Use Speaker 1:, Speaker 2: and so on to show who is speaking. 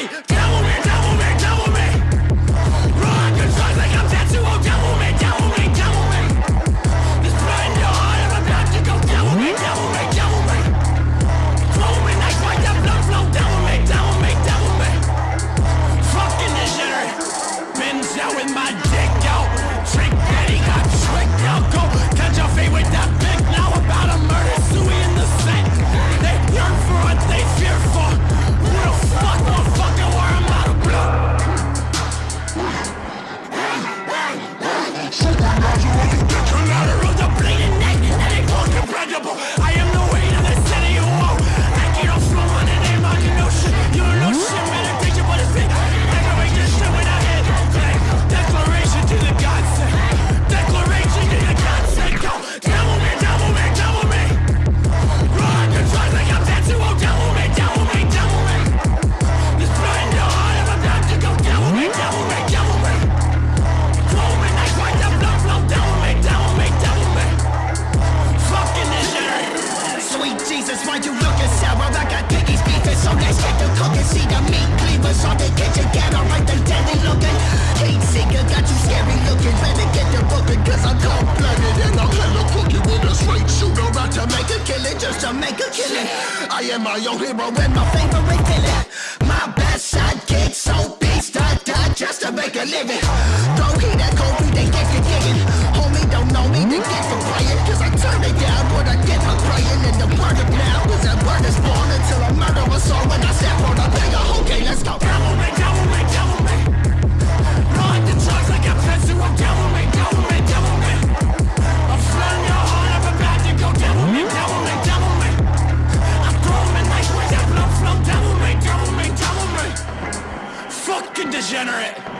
Speaker 1: Hey! you on the deck.
Speaker 2: you looking sour I got piggies beefing So let's get the cooking. See the meat cleavers on the kitchen counter Right there deadly looking. Heat seeker got you scary looking. Better get your booking Cause I'm cold-blooded And I'll kill a cookie with a straight shooter how to make a killing Just to make a killing. I am my own hero And my favorite villain. My best sidekick So beast I die just to make a living.
Speaker 1: Fucking degenerate.